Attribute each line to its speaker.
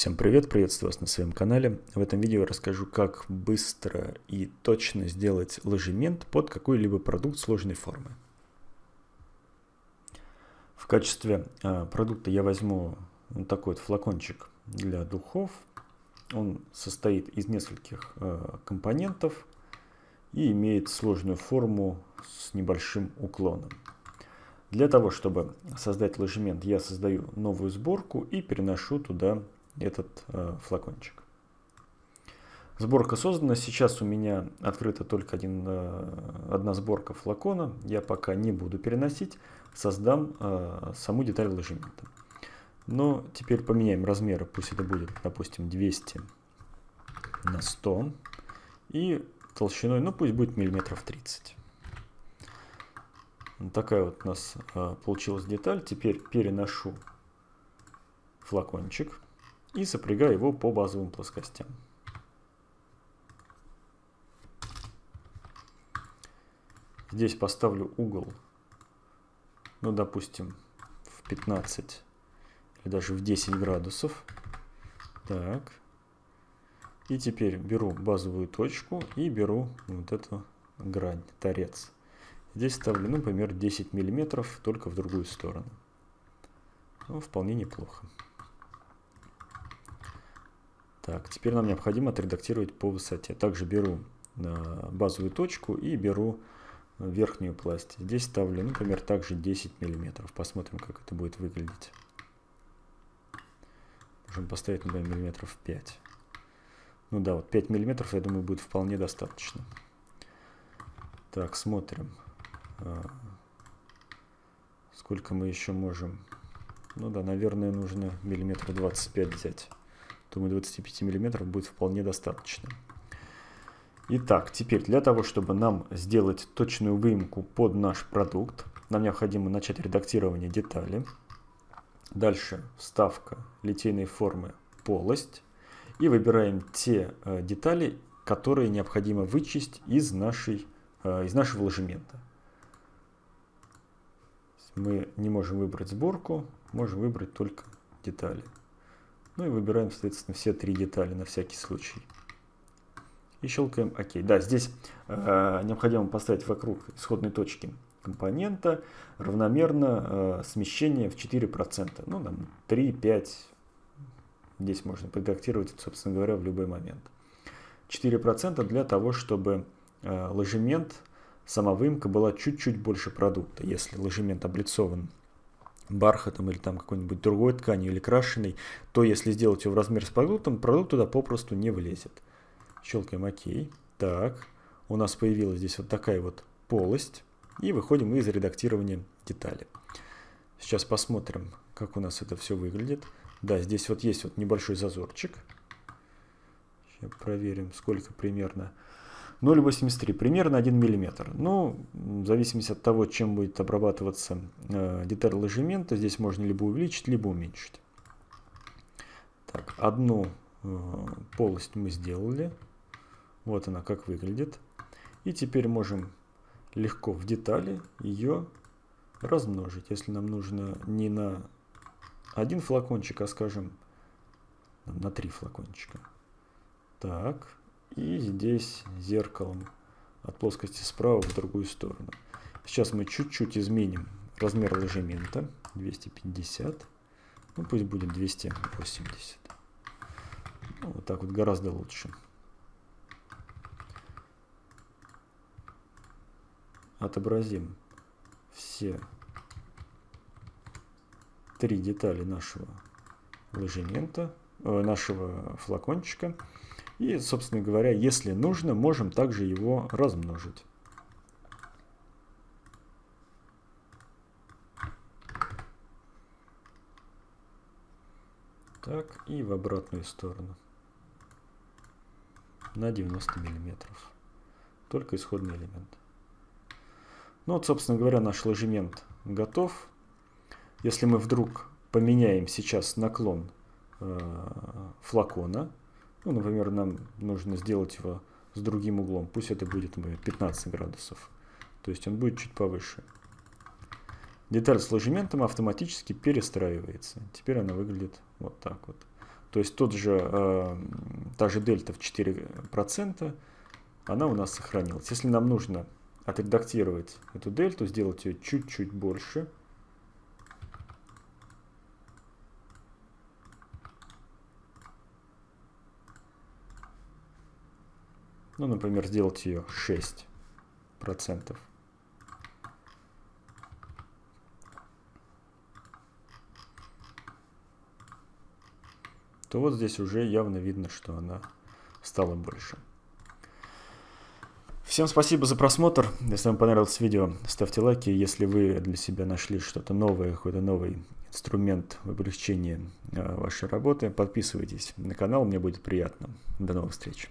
Speaker 1: Всем привет, приветствую вас на своем канале. В этом видео я расскажу, как быстро и точно сделать ложемент под какой-либо продукт сложной формы. В качестве э, продукта я возьму вот такой вот флакончик для духов. Он состоит из нескольких э, компонентов и имеет сложную форму с небольшим уклоном. Для того, чтобы создать ложемент, я создаю новую сборку и переношу туда этот э, флакончик. Сборка создана. Сейчас у меня открыта только один, э, одна сборка флакона. Я пока не буду переносить. Создам э, саму деталь ложемента. Но теперь поменяем размеры. Пусть это будет, допустим, 200 на 100. И толщиной, ну пусть будет миллиметров 30. Вот такая вот у нас э, получилась деталь. Теперь переношу флакончик и сопрягаю его по базовым плоскостям. Здесь поставлю угол, ну, допустим, в 15 или даже в 10 градусов. Так. И теперь беру базовую точку и беру вот эту грань, торец. Здесь ставлю, ну, например, 10 миллиметров, только в другую сторону. Ну, вполне неплохо. Так, теперь нам необходимо отредактировать по высоте. Также беру э, базовую точку и беру верхнюю пласть. Здесь ставлю, например, также 10 миллиметров. Посмотрим, как это будет выглядеть. Можем поставить, например, миллиметров 5. Ну да, вот 5 миллиметров, я думаю, будет вполне достаточно. Так, смотрим. Э, сколько мы еще можем... Ну да, наверное, нужно миллиметра 25 взять. Думаю, 25 мм будет вполне достаточно. Итак, теперь для того, чтобы нам сделать точную выемку под наш продукт, нам необходимо начать редактирование детали. Дальше вставка литейной формы полость. И выбираем те э, детали, которые необходимо вычесть из, нашей, э, из нашего ложемента. Мы не можем выбрать сборку, можем выбрать только детали. Ну и выбираем, соответственно, все три детали на всякий случай. И щелкаем ОК. Да, здесь э, необходимо поставить вокруг исходной точки компонента равномерно э, смещение в 4%. Ну, там 3, 5. Здесь можно подредактировать, собственно говоря, в любой момент. 4% для того, чтобы э, ложемент, сама выемка была чуть-чуть больше продукта. Если ложемент облицован бархатом или там какой-нибудь другой тканью или крашеной, то если сделать его в размер с продуктом, продукт туда попросту не влезет. Щелкаем ОК. Так, у нас появилась здесь вот такая вот полость. И выходим из редактирования детали. Сейчас посмотрим, как у нас это все выглядит. Да, здесь вот есть вот небольшой зазорчик. Сейчас проверим, сколько примерно. 0,83, примерно 1 мм. Ну, в зависимости от того, чем будет обрабатываться э, деталь ложемента, здесь можно либо увеличить, либо уменьшить. Так, одну э, полость мы сделали. Вот она как выглядит. И теперь можем легко в детали ее размножить. Если нам нужно не на один флакончик, а скажем на три флакончика. Так, и здесь зеркалом от плоскости справа в другую сторону. Сейчас мы чуть-чуть изменим размер ложемента. 250. Ну, пусть будет 280. Ну, вот так вот гораздо лучше. Отобразим все три детали нашего ложемента, нашего флакончика. И, собственно говоря, если нужно, можем также его размножить. Так, и в обратную сторону. На 90 миллиметров. Только исходный элемент. Ну вот, собственно говоря, наш ложемент готов. Если мы вдруг поменяем сейчас наклон э, флакона, ну, например, нам нужно сделать его с другим углом. Пусть это будет например, 15 градусов. То есть он будет чуть повыше. Деталь с ложементом автоматически перестраивается. Теперь она выглядит вот так вот. То есть тот же, э, та же дельта в 4%, она у нас сохранилась. Если нам нужно отредактировать эту дельту, сделать ее чуть-чуть больше, ну, например, сделать ее 6%, то вот здесь уже явно видно, что она стала больше. Всем спасибо за просмотр. Если вам понравилось видео, ставьте лайки. Если вы для себя нашли что-то новое, какой-то новый инструмент в облегчении э, вашей работы, подписывайтесь на канал, мне будет приятно. До новых встреч.